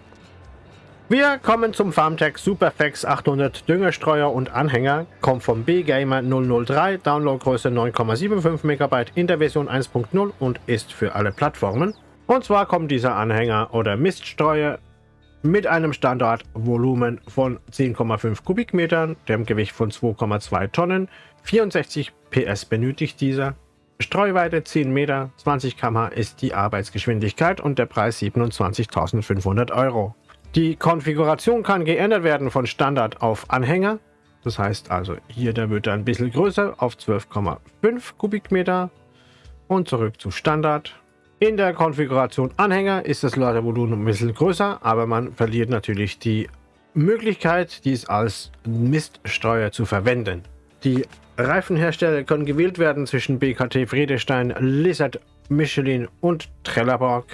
Wir kommen zum Farmtech Superflex 800 Düngerstreuer und Anhänger, kommt vom B-Gamer 003, Downloadgröße 9,75 MB in der Version 1.0 und ist für alle Plattformen. Und zwar kommt dieser Anhänger oder Miststreuer mit einem Standardvolumen von 10,5 Kubikmetern, dem Gewicht von 2,2 Tonnen, 64 PS benötigt dieser Streuweite 10 Meter, 20 km ist die Arbeitsgeschwindigkeit und der Preis 27.500 Euro. Die Konfiguration kann geändert werden von Standard auf Anhänger. Das heißt also, hier der wird ein bisschen größer auf 12,5 Kubikmeter und zurück zu Standard. In der Konfiguration Anhänger ist das Ladevolumen ein bisschen größer, aber man verliert natürlich die Möglichkeit, dies als Miststeuer zu verwenden. Die Reifenhersteller können gewählt werden zwischen BKT Friedestein, Lizard, Michelin und Trelleborg.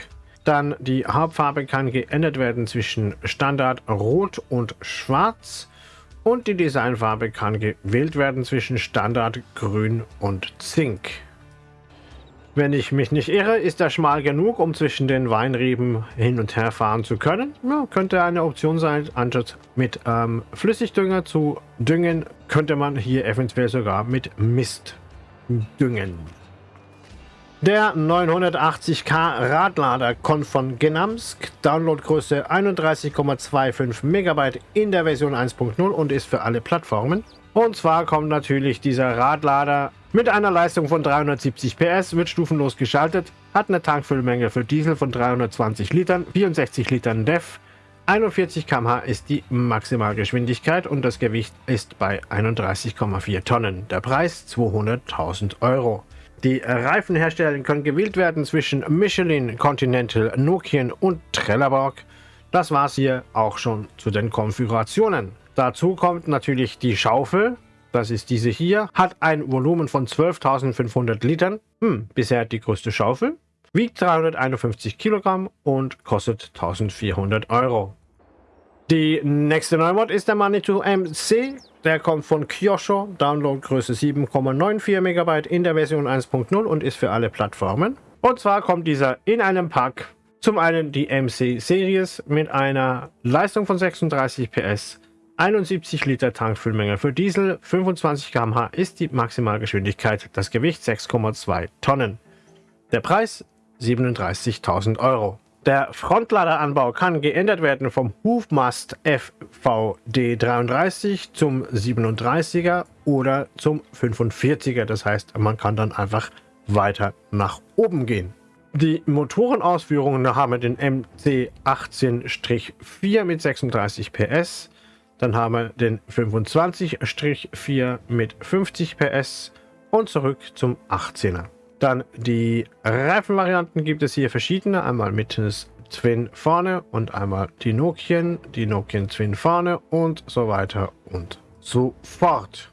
Dann die Hauptfarbe kann geändert werden zwischen Standard Rot und Schwarz. Und die Designfarbe kann gewählt werden zwischen Standard Grün und Zink. Wenn ich mich nicht irre, ist er schmal genug, um zwischen den Weinreben hin und her fahren zu können. Ja, könnte eine Option sein, anstatt mit ähm, Flüssigdünger zu düngen, könnte man hier eventuell sogar mit Mist düngen. Der 980K Radlader kommt von Genamsk, Downloadgröße 31,25 MB in der Version 1.0 und ist für alle Plattformen. Und zwar kommt natürlich dieser Radlader mit einer Leistung von 370 PS, wird stufenlos geschaltet, hat eine Tankfüllmenge für Diesel von 320 Litern, 64 Litern DEF, 41 km/h ist die Maximalgeschwindigkeit und das Gewicht ist bei 31,4 Tonnen. Der Preis 200.000 Euro. Die Reifenhersteller können gewählt werden zwischen Michelin, Continental, Nokian und Trelleborg. Das war es hier auch schon zu den Konfigurationen. Dazu kommt natürlich die Schaufel. Das ist diese hier. Hat ein Volumen von 12.500 Litern. Hm, bisher die größte Schaufel. Wiegt 351 Kilogramm und kostet 1400 Euro. Die nächste Neumod ist der Manitou MC. Der kommt von Kyosho, Downloadgröße 7,94 MB in der Version 1.0 und ist für alle Plattformen. Und zwar kommt dieser in einem Pack. Zum einen die MC Series mit einer Leistung von 36 PS, 71 Liter Tankfüllmenge für Diesel, 25 km/h ist die Maximalgeschwindigkeit, das Gewicht 6,2 Tonnen. Der Preis 37.000 Euro. Der Frontladeranbau kann geändert werden vom Hufmast FVD33 zum 37er oder zum 45er. Das heißt, man kann dann einfach weiter nach oben gehen. Die Motorenausführungen haben den MC18-4 mit 36 PS. Dann haben wir den 25-4 mit 50 PS und zurück zum 18er. Dann die Reifenvarianten gibt es hier verschiedene. Einmal mit Twin vorne und einmal die Nokian, die Nokian Twin vorne und so weiter und so fort.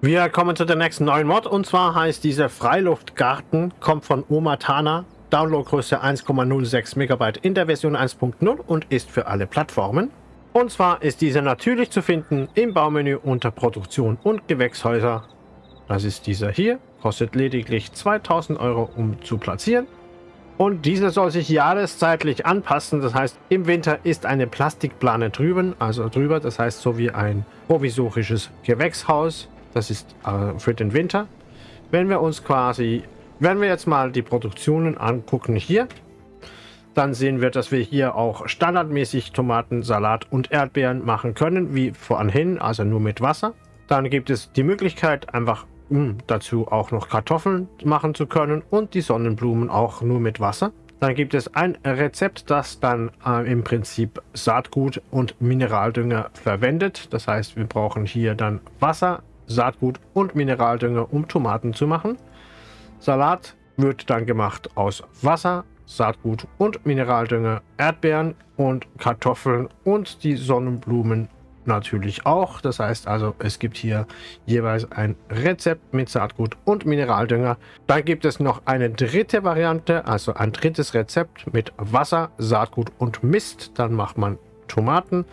Wir kommen zu der nächsten neuen Mod und zwar heißt dieser Freiluftgarten, kommt von Omatana, Downloadgröße 1,06 MB in der Version 1.0 und ist für alle Plattformen. Und zwar ist dieser natürlich zu finden im Baumenü unter Produktion und Gewächshäuser. Das ist dieser hier. Kostet lediglich 2000 Euro, um zu platzieren. Und dieser soll sich jahreszeitlich anpassen. Das heißt, im Winter ist eine Plastikplane drüben, also drüber. Das heißt, so wie ein provisorisches Gewächshaus. Das ist äh, für den Winter. Wenn wir uns quasi, wenn wir jetzt mal die Produktionen angucken hier, dann sehen wir, dass wir hier auch standardmäßig Tomaten, Salat und Erdbeeren machen können, wie vorhin, also nur mit Wasser. Dann gibt es die Möglichkeit, einfach um dazu auch noch Kartoffeln machen zu können und die Sonnenblumen auch nur mit Wasser. Dann gibt es ein Rezept, das dann äh, im Prinzip Saatgut und Mineraldünger verwendet. Das heißt, wir brauchen hier dann Wasser, Saatgut und Mineraldünger, um Tomaten zu machen. Salat wird dann gemacht aus Wasser, Saatgut und Mineraldünger, Erdbeeren und Kartoffeln und die Sonnenblumen natürlich auch. Das heißt also, es gibt hier jeweils ein Rezept mit Saatgut und Mineraldünger. Dann gibt es noch eine dritte Variante, also ein drittes Rezept mit Wasser, Saatgut und Mist. Dann macht man Tomaten,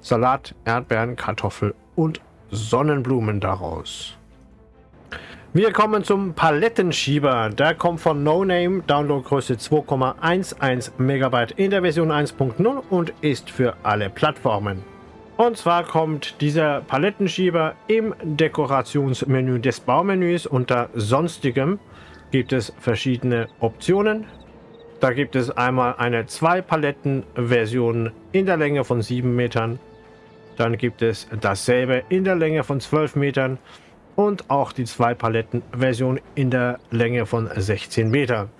Salat, Erdbeeren, Kartoffel und Sonnenblumen daraus. Wir kommen zum Palettenschieber. Der kommt von No Name, Downloadgröße 2,11 MB in der Version 1.0 und ist für alle Plattformen. Und zwar kommt dieser Palettenschieber im Dekorationsmenü des Baumenüs unter Sonstigem gibt es verschiedene Optionen. Da gibt es einmal eine 2-Paletten-Version in der Länge von 7 Metern. Dann gibt es dasselbe in der Länge von 12 Metern und auch die 2-Paletten-Version in der Länge von 16 Metern.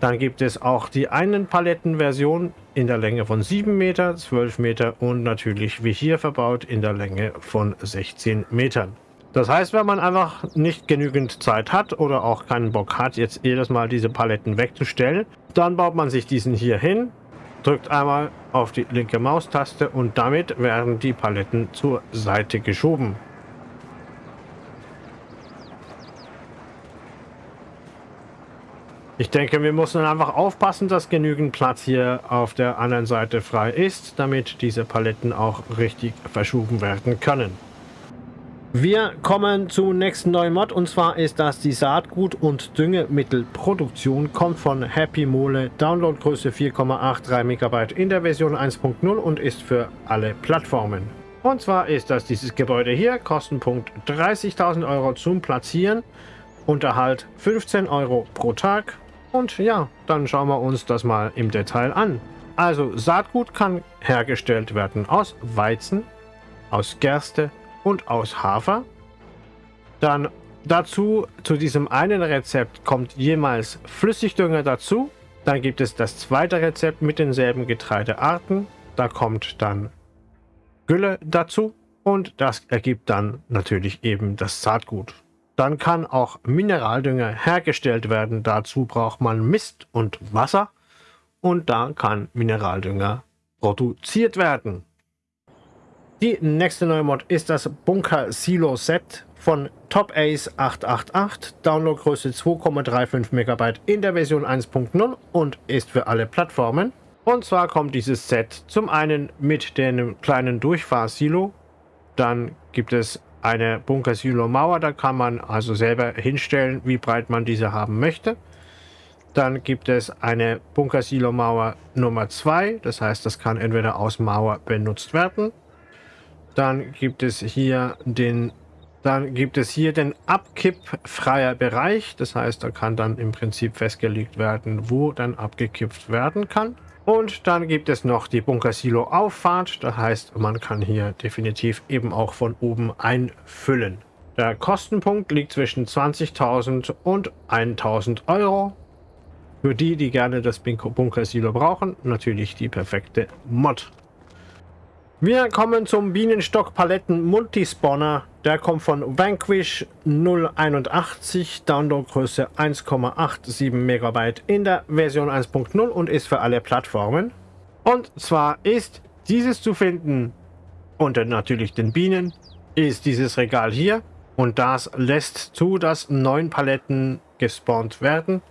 Dann gibt es auch die einen Palettenversion in der Länge von 7 Meter, 12 Meter und natürlich wie hier verbaut in der Länge von 16 Metern. Das heißt, wenn man einfach nicht genügend Zeit hat oder auch keinen Bock hat, jetzt jedes Mal diese Paletten wegzustellen, dann baut man sich diesen hier hin, drückt einmal auf die linke Maustaste und damit werden die Paletten zur Seite geschoben. Ich denke, wir müssen einfach aufpassen, dass genügend Platz hier auf der anderen Seite frei ist, damit diese Paletten auch richtig verschoben werden können. Wir kommen zum nächsten neuen Mod und zwar ist das die Saatgut- und Düngemittelproduktion. Kommt von Happy Mole, Downloadgröße 4,83 MB in der Version 1.0 und ist für alle Plattformen. Und zwar ist das dieses Gebäude hier, Kostenpunkt 30.000 Euro zum Platzieren. Unterhalt 15 Euro pro Tag. Und ja, dann schauen wir uns das mal im Detail an. Also Saatgut kann hergestellt werden aus Weizen, aus Gerste und aus Hafer. Dann dazu, zu diesem einen Rezept kommt jemals Flüssigdünger dazu. Dann gibt es das zweite Rezept mit denselben Getreidearten. Da kommt dann Gülle dazu und das ergibt dann natürlich eben das Saatgut. Dann kann auch Mineraldünger hergestellt werden. Dazu braucht man Mist und Wasser und da kann Mineraldünger produziert werden. Die nächste neue Mod ist das Bunker Silo Set von Top Ace 888, Downloadgröße 2,35 MB in der Version 1.0 und ist für alle Plattformen. Und zwar kommt dieses Set zum einen mit dem kleinen Durchfahrsilo, dann gibt es eine Bunker-Silo-Mauer, da kann man also selber hinstellen, wie breit man diese haben möchte. Dann gibt es eine Bunker-Silo-Mauer Nummer 2, das heißt, das kann entweder aus Mauer benutzt werden. Dann gibt es hier den dann gibt es hier den abkippfreier Bereich. Das heißt, da kann dann im Prinzip festgelegt werden, wo dann abgekippt werden kann. Und dann gibt es noch die Bunkersilo-Auffahrt. Das heißt, man kann hier definitiv eben auch von oben einfüllen. Der Kostenpunkt liegt zwischen 20.000 und 1.000 Euro. Für die, die gerne das Bunkersilo brauchen, natürlich die perfekte Mod. Wir kommen zum Bienenstock-Paletten Multispawner. Der kommt von Vanquish 081, Downloadgröße 1,87 MB in der Version 1.0 und ist für alle Plattformen. Und zwar ist dieses zu finden unter natürlich den Bienen, ist dieses Regal hier und das lässt zu, dass neun Paletten gespawnt werden.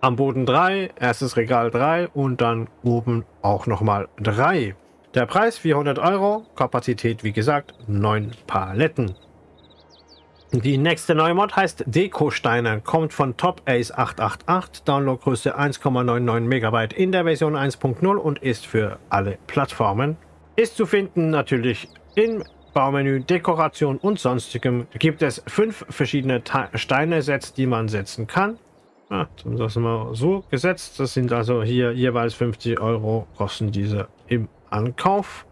Am Boden 3, erstes Regal 3 und dann oben auch nochmal 3. Der Preis 400 Euro, Kapazität wie gesagt 9 Paletten. Die nächste neue Mod heißt Deko-Steine, kommt von Top Ace 888, Downloadgröße 1,99 MB in der Version 1.0 und ist für alle Plattformen. Ist zu finden natürlich im Baumenü, Dekoration und sonstigem. Gibt es fünf verschiedene Steine-Sets, die man setzen kann. Ah, das wir so gesetzt. Das sind also hier jeweils 50 Euro kosten diese im Ankauf.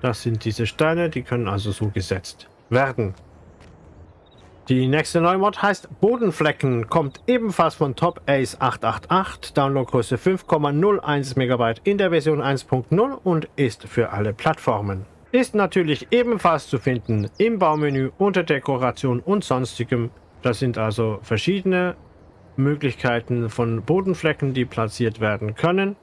Das sind diese Steine, die können also so gesetzt werden. Die nächste Neumod heißt Bodenflecken, kommt ebenfalls von Top Ace 888, Downloadgröße 5,01 MB in der Version 1.0 und ist für alle Plattformen. Ist natürlich ebenfalls zu finden im Baumenü unter Dekoration und sonstigem. Das sind also verschiedene Möglichkeiten von Bodenflecken, die platziert werden können.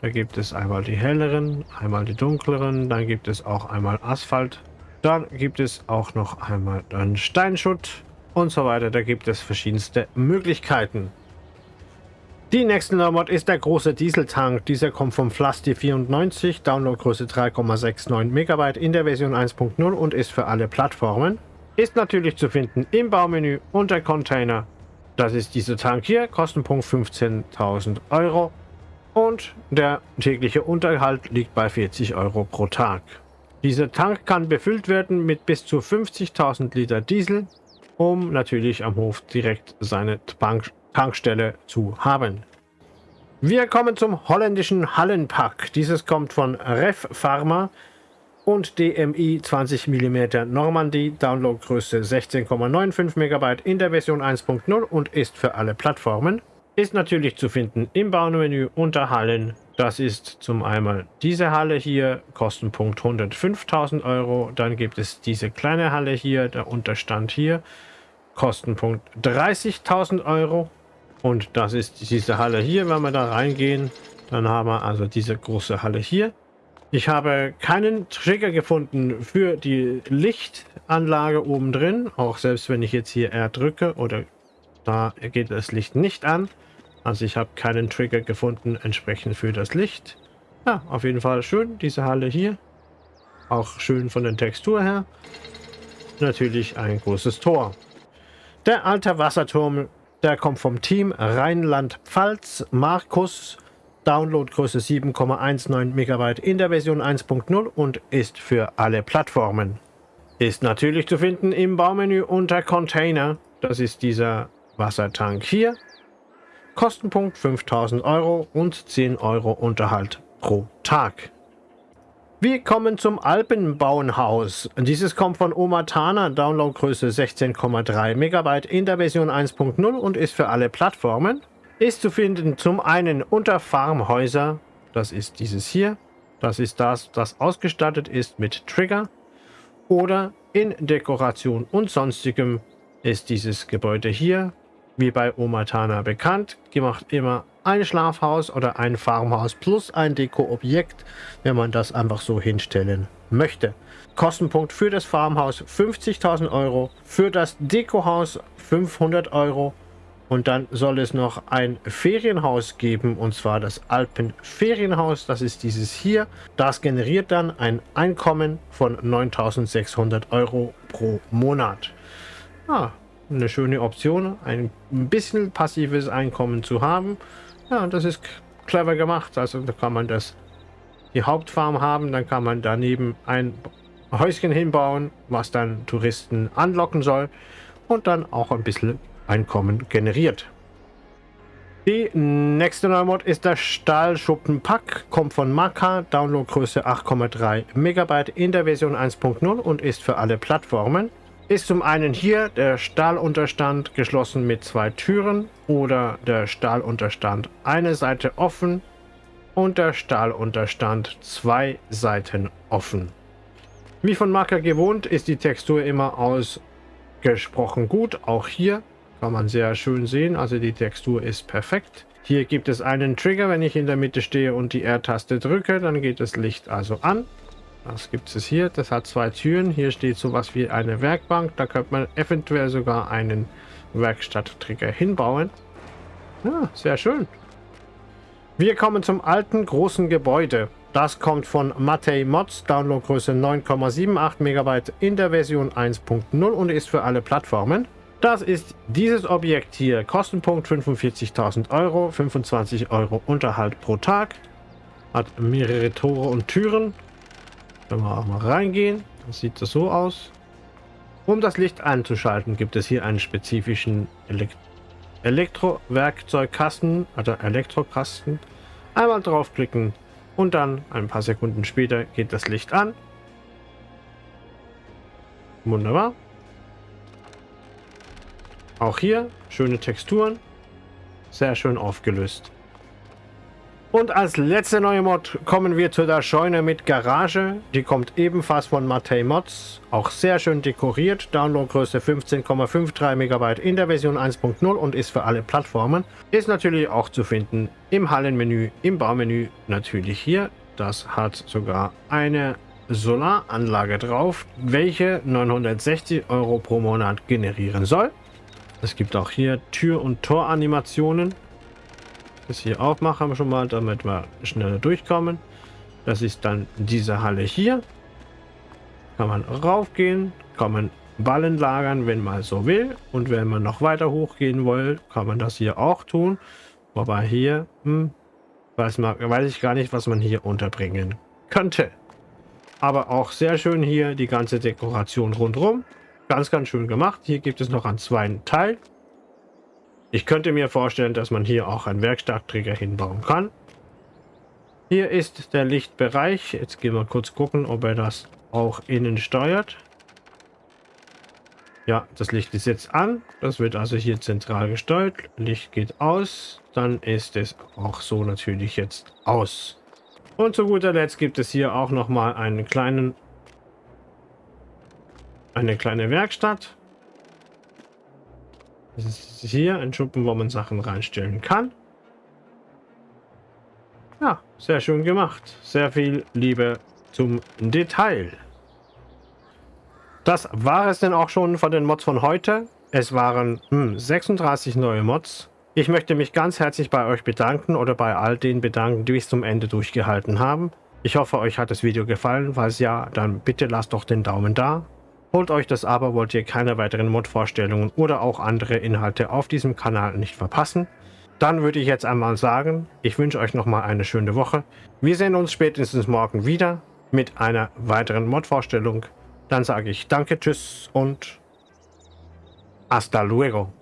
Da gibt es einmal die helleren, einmal die dunkleren, dann gibt es auch einmal Asphalt. Dann gibt es auch noch einmal dann Steinschutt und so weiter. Da gibt es verschiedenste Möglichkeiten. Die nächste Mod ist der große Dieseltank. Dieser kommt vom Flasti 94, Downloadgröße 3,69 MB in der Version 1.0 und ist für alle Plattformen. Ist natürlich zu finden im Baumenü unter Container. Das ist dieser Tank hier, Kostenpunkt 15.000 Euro. Und der tägliche Unterhalt liegt bei 40 Euro pro Tag. Dieser Tank kann befüllt werden mit bis zu 50.000 Liter Diesel, um natürlich am Hof direkt seine Tank Tankstelle zu haben. Wir kommen zum holländischen Hallenpack. Dieses kommt von Ref Pharma und DMI 20 mm Normandie, Downloadgröße 16,95 MB in der Version 1.0 und ist für alle Plattformen. Ist natürlich zu finden im Baumenü unter Hallen. Das ist zum einmal diese Halle hier, Kostenpunkt 105.000 Euro. Dann gibt es diese kleine Halle hier, der Unterstand hier, Kostenpunkt 30.000 Euro. Und das ist diese Halle hier, wenn wir da reingehen. Dann haben wir also diese große Halle hier. Ich habe keinen Trigger gefunden für die Lichtanlage oben drin. Auch selbst wenn ich jetzt hier R drücke oder da geht das Licht nicht an. Also ich habe keinen Trigger gefunden entsprechend für das Licht. Ja, auf jeden Fall schön, diese Halle hier. Auch schön von der Textur her. Natürlich ein großes Tor. Der alte Wasserturm, der kommt vom Team Rheinland-Pfalz. Markus, Downloadgröße 7,19 MB in der Version 1.0 und ist für alle Plattformen. Ist natürlich zu finden im Baumenü unter Container. Das ist dieser Wassertank hier. Kostenpunkt 5000 Euro und 10 Euro Unterhalt pro Tag. Wir kommen zum Alpenbauenhaus. Dieses kommt von Omatana, Downloadgröße 16,3 MB in der Version 1.0 und ist für alle Plattformen. Ist zu finden zum einen unter Farmhäuser, das ist dieses hier, das ist das, das ausgestattet ist mit Trigger. Oder in Dekoration und sonstigem ist dieses Gebäude hier, wie bei Omatana bekannt, gemacht immer ein Schlafhaus oder ein Farmhaus plus ein Dekoobjekt, wenn man das einfach so hinstellen möchte. Kostenpunkt für das Farmhaus 50.000 Euro, für das Dekohaus 500 Euro und dann soll es noch ein Ferienhaus geben und zwar das Alpenferienhaus, das ist dieses hier. Das generiert dann ein Einkommen von 9.600 Euro pro Monat. Ah, eine schöne Option, ein bisschen passives Einkommen zu haben. Ja, das ist clever gemacht. Also da kann man das die Hauptfarm haben, dann kann man daneben ein Häuschen hinbauen, was dann Touristen anlocken soll und dann auch ein bisschen Einkommen generiert. Die nächste Neumod ist der Stahlschuppenpack, kommt von Maka, Downloadgröße 8,3 MB in der Version 1.0 und ist für alle Plattformen ist zum einen hier der Stahlunterstand geschlossen mit zwei Türen oder der Stahlunterstand eine Seite offen und der Stahlunterstand zwei Seiten offen. Wie von Marker gewohnt ist die Textur immer ausgesprochen gut. Auch hier kann man sehr schön sehen, also die Textur ist perfekt. Hier gibt es einen Trigger, wenn ich in der Mitte stehe und die R-Taste drücke, dann geht das Licht also an. Was gibt es hier? Das hat zwei Türen. Hier steht sowas wie eine Werkbank. Da könnte man eventuell sogar einen Werkstatttrigger hinbauen. Ja, sehr schön. Wir kommen zum alten großen Gebäude. Das kommt von Matei Mods, Downloadgröße 9,78 MB in der Version 1.0 und ist für alle Plattformen. Das ist dieses Objekt hier. Kostenpunkt 45.000 Euro, 25 Euro Unterhalt pro Tag. Hat mehrere Tore und Türen. Wenn wir auch mal reingehen, dann sieht das so aus. Um das Licht einzuschalten, gibt es hier einen spezifischen Elekt Elektrowerkzeugkasten, also Elektrokasten. Einmal draufklicken und dann ein paar Sekunden später geht das Licht an. Wunderbar. Auch hier schöne Texturen, sehr schön aufgelöst. Und als letzte neue Mod kommen wir zu der Scheune mit Garage. Die kommt ebenfalls von Matei Mods. Auch sehr schön dekoriert. Downloadgröße 15,53 MB in der Version 1.0 und ist für alle Plattformen. Ist natürlich auch zu finden im Hallenmenü, im Baumenü natürlich hier. Das hat sogar eine Solaranlage drauf, welche 960 Euro pro Monat generieren soll. Es gibt auch hier Tür- und Toranimationen das hier aufmachen schon mal, damit wir schneller durchkommen. Das ist dann diese Halle hier. Kann man raufgehen, kann man Ballen lagern, wenn man so will. Und wenn man noch weiter hochgehen will, kann man das hier auch tun. Wobei hier, hm, weiß, man, weiß ich gar nicht, was man hier unterbringen könnte. Aber auch sehr schön hier die ganze Dekoration rundherum. Ganz, ganz schön gemacht. Hier gibt es noch einen zweiten Teil. Ich könnte mir vorstellen, dass man hier auch einen Werkstattträger hinbauen kann. Hier ist der Lichtbereich. Jetzt gehen wir kurz gucken, ob er das auch innen steuert. Ja, das Licht ist jetzt an. Das wird also hier zentral gesteuert. Licht geht aus. Dann ist es auch so natürlich jetzt aus. Und zu guter Letzt gibt es hier auch noch mal einen kleinen, eine kleine Werkstatt. Das ist hier ein Schuppen, wo man Sachen reinstellen kann. Ja, sehr schön gemacht. Sehr viel Liebe zum Detail. Das war es denn auch schon von den Mods von heute. Es waren hm, 36 neue Mods. Ich möchte mich ganz herzlich bei euch bedanken oder bei all den bedanken, die bis zum Ende durchgehalten haben. Ich hoffe, euch hat das Video gefallen. Falls ja, dann bitte lasst doch den Daumen da. Holt euch das aber, wollt ihr keine weiteren Mod-Vorstellungen oder auch andere Inhalte auf diesem Kanal nicht verpassen. Dann würde ich jetzt einmal sagen, ich wünsche euch nochmal eine schöne Woche. Wir sehen uns spätestens morgen wieder mit einer weiteren Mod-Vorstellung. Dann sage ich danke, tschüss und hasta luego.